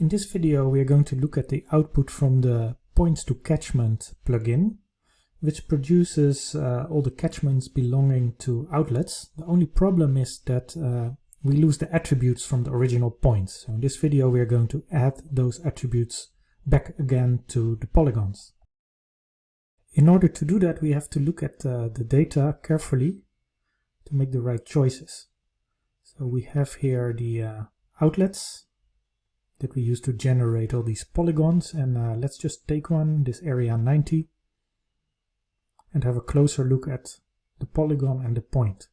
In this video we are going to look at the output from the Points to Catchment plugin, which produces uh, all the catchments belonging to outlets. The only problem is that uh, we lose the attributes from the original points. So in this video we are going to add those attributes back again to the polygons. In order to do that we have to look at uh, the data carefully to make the right choices. So we have here the uh, outlets that we use to generate all these polygons and uh, let's just take one, this area 90 and have a closer look at the polygon and the point.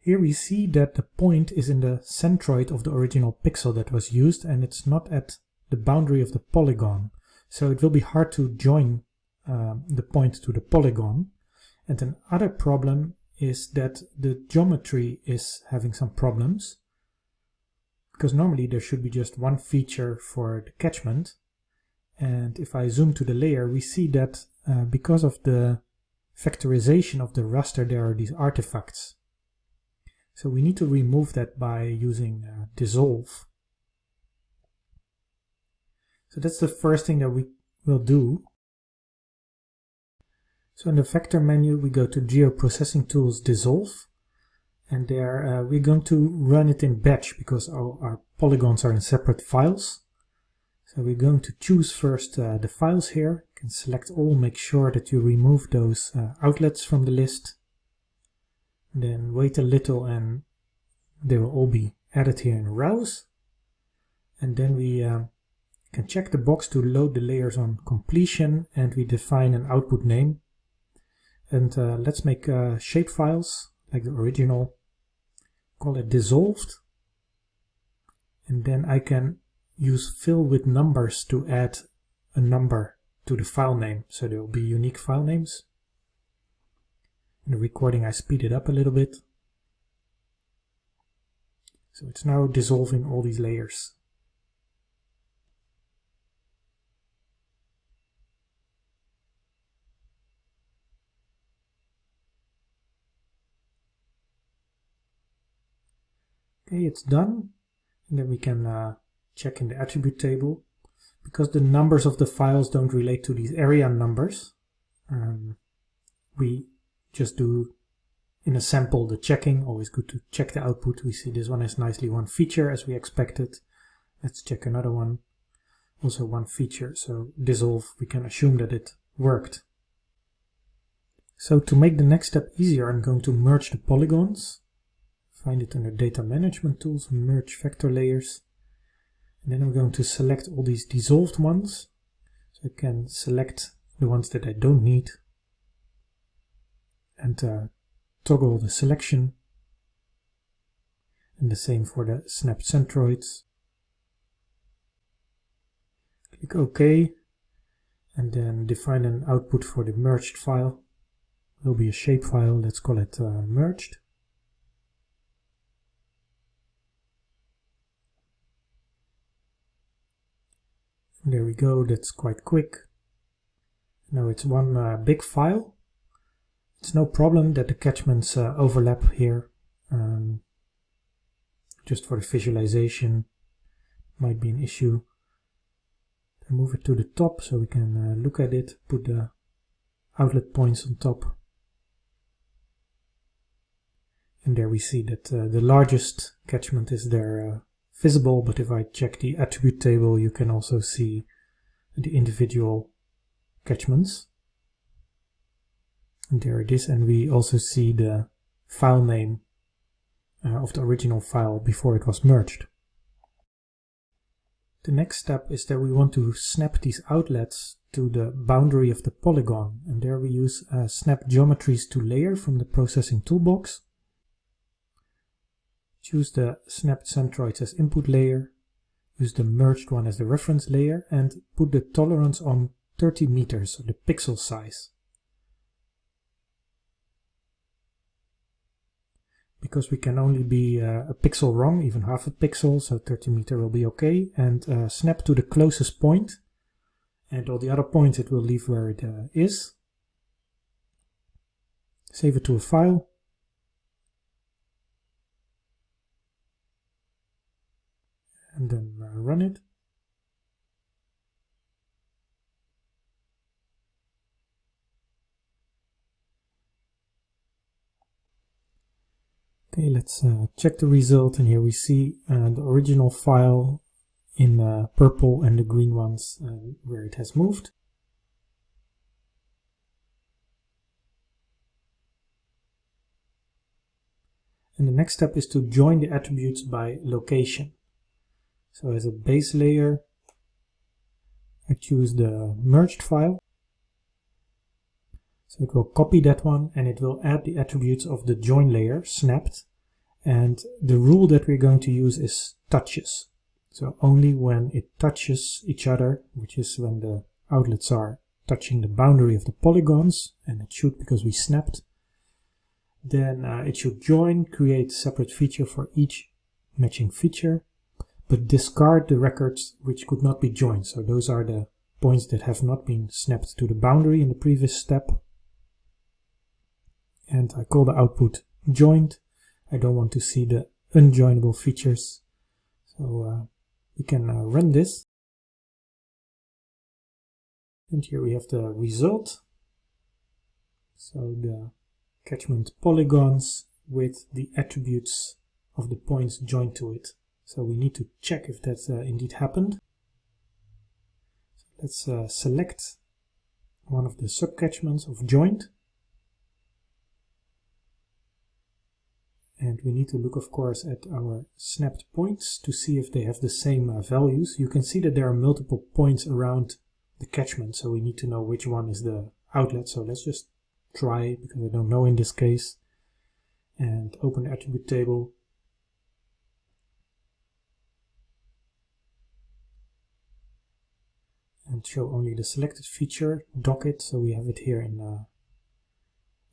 Here we see that the point is in the centroid of the original pixel that was used and it's not at the boundary of the polygon. So it will be hard to join uh, the point to the polygon. And another problem is that the geometry is having some problems because normally there should be just one feature for the catchment. And if I zoom to the layer we see that uh, because of the vectorization of the raster there are these artifacts. So we need to remove that by using uh, dissolve. So that's the first thing that we will do. So in the vector menu we go to geoprocessing tools dissolve and there uh, we're going to run it in batch because our, our, polygons are in separate files. So we're going to choose first uh, the files here. You can select all, make sure that you remove those uh, outlets from the list. Then wait a little and they will all be added here in Rouse. And then we uh, can check the box to load the layers on completion and we define an output name. And uh, let's make uh, shape files like the original call it dissolved. And then I can use fill with numbers to add a number to the file name. So there will be unique file names. In the recording I speed it up a little bit. So it's now dissolving all these layers Okay, it's done. And then we can uh, check in the attribute table. Because the numbers of the files don't relate to these area numbers, um, we just do in a sample the checking. Always good to check the output. We see this one has nicely one feature as we expected. Let's check another one. Also one feature. So dissolve, we can assume that it worked. So to make the next step easier, I'm going to merge the polygons find it under data management tools, merge vector layers. And then I'm going to select all these dissolved ones. So I can select the ones that I don't need and uh, toggle the selection. And the same for the snap centroids. Click OK and then define an output for the merged file. Will be a shape file, let's call it uh, merged. There we go, that's quite quick. Now it's one uh, big file. It's no problem that the catchments uh, overlap here. Um, just for the visualization might be an issue. I move it to the top so we can uh, look at it, put the outlet points on top. And there we see that uh, the largest catchment is there uh, visible, but if I check the attribute table, you can also see the individual catchments. And there it is, and we also see the file name uh, of the original file before it was merged. The next step is that we want to snap these outlets to the boundary of the polygon, and there we use uh, snap geometries to layer from the processing toolbox. Choose the snapped centroids as input layer, use the merged one as the reference layer, and put the tolerance on 30 meters, so the pixel size. Because we can only be uh, a pixel wrong, even half a pixel, so 30 meter will be okay, and uh, snap to the closest point, and all the other points it will leave where it uh, is. Save it to a file, and then uh, run it. Okay, let's uh, check the result and here we see uh, the original file in uh, purple and the green ones uh, where it has moved. And the next step is to join the attributes by location. So as a base layer, I choose the merged file. So it will copy that one and it will add the attributes of the join layer snapped. And the rule that we're going to use is touches. So only when it touches each other, which is when the outlets are touching the boundary of the polygons, and it should because we snapped, then uh, it should join, create separate feature for each matching feature, but discard the records which could not be joined. So those are the points that have not been snapped to the boundary in the previous step. And I call the output joined. I don't want to see the unjoinable features. So uh, we can uh, run this. And here we have the result. So the catchment polygons with the attributes of the points joined to it. So we need to check if that uh, indeed happened. So let's uh, select one of the subcatchments of joint. And we need to look, of course, at our snapped points to see if they have the same uh, values. You can see that there are multiple points around the catchment, so we need to know which one is the outlet. So let's just try, because I don't know in this case, and open the attribute table. And show only the selected feature, dock it, so we have it here in uh,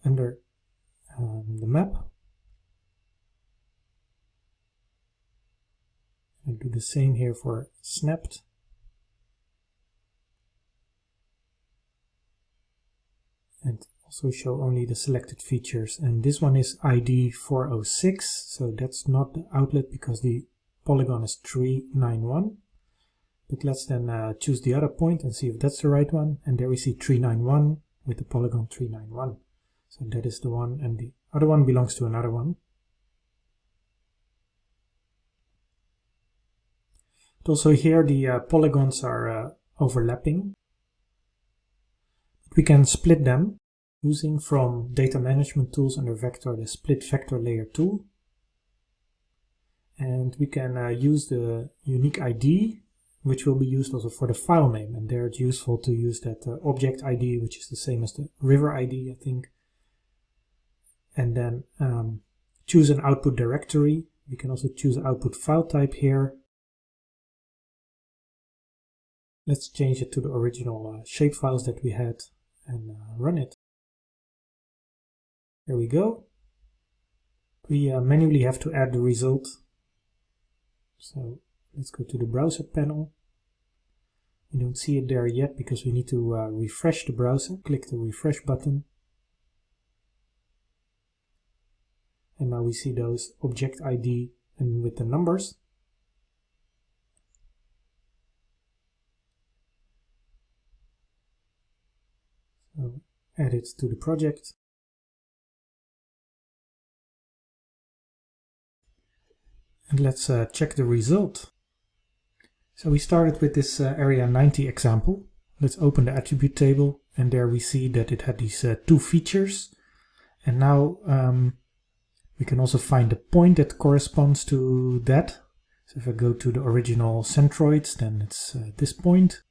under um, the map. I do the same here for snapped. And also show only the selected features. And this one is ID 406, so that's not the outlet because the polygon is 391. But let's then uh, choose the other point and see if that's the right one. And there we see 391 with the polygon 391. So that is the one and the other one belongs to another one. But also here the uh, polygons are uh, overlapping. We can split them using from data management tools under vector the split vector layer tool. And we can uh, use the unique ID which will be used also for the file name and there it's useful to use that uh, object ID which is the same as the river ID I think and then um, choose an output directory we can also choose output file type here Let's change it to the original uh, shape files that we had and uh, run it. There we go. We uh, manually have to add the result. So let's go to the browser panel. We don't see it there yet because we need to uh, refresh the browser. Click the refresh button. And now we see those object ID and with the numbers. So add it to the project. And let's uh, check the result. So we started with this uh, area 90 example. Let's open the attribute table and there we see that it had these uh, two features. And now um, we can also find the point that corresponds to that. So if I go to the original centroids, then it's uh, this point.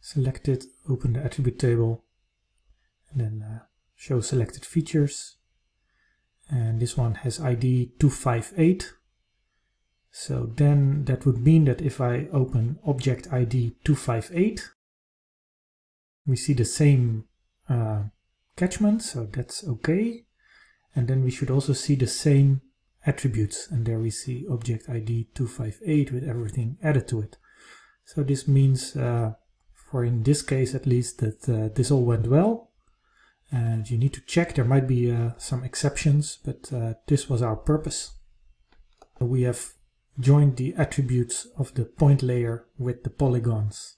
select it, open the attribute table, and then uh, show selected features. And this one has ID 258. So then that would mean that if I open object ID 258, we see the same uh, catchment, so that's okay. And then we should also see the same attributes, and there we see object ID 258 with everything added to it. So this means uh, for in this case at least that uh, this all went well and you need to check there might be uh, some exceptions but uh, this was our purpose we have joined the attributes of the point layer with the polygons